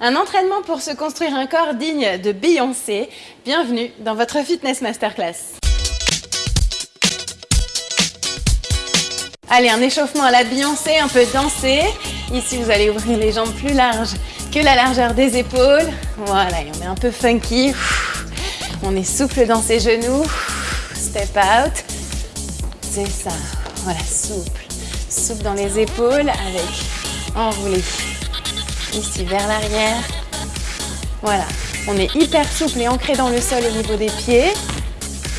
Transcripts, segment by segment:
Un entraînement pour se construire un corps digne de Beyoncé. Bienvenue dans votre Fitness Masterclass. Allez, un échauffement à la Beyoncé, un peu dansé. Ici, vous allez ouvrir les jambes plus larges que la largeur des épaules. Voilà, et on est un peu funky. On est souple dans ses genoux. Step out. C'est ça. Voilà, souple. Souple dans les épaules avec enroulé ici vers l'arrière. Voilà, on est hyper souple et ancré dans le sol au niveau des pieds.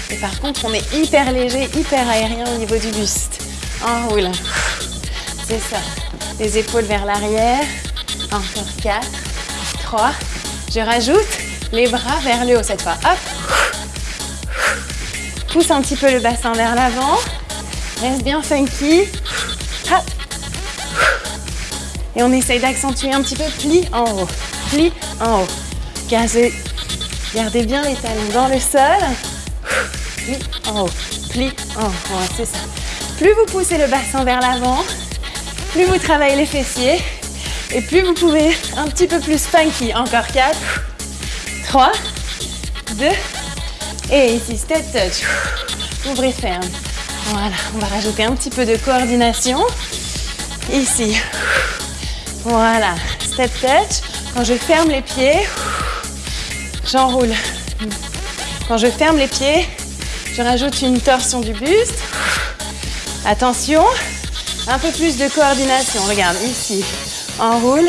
Et par contre, on est hyper léger, hyper aérien au niveau du buste. Enroule. C'est ça. Les épaules vers l'arrière. Encore 4, 3. Je rajoute les bras vers le haut cette fois. Hop. Pousse un petit peu le bassin vers l'avant. Reste bien funky. Hop. Et on essaye d'accentuer un petit peu pli en haut, pli en haut. Gardez, gardez bien les talons dans le sol. Pli en haut, pli en haut. c'est ça. Plus vous poussez le bassin vers l'avant, plus vous travaillez les fessiers et plus vous pouvez un petit peu plus funky. Encore 4, 3, 2 et ici step touch. Ouvrez ferme. Voilà, on va rajouter un petit peu de coordination. Ici, voilà, step touch. Quand je ferme les pieds, j'enroule. Quand je ferme les pieds, je rajoute une torsion du buste. Attention, un peu plus de coordination. Regarde, ici, enroule,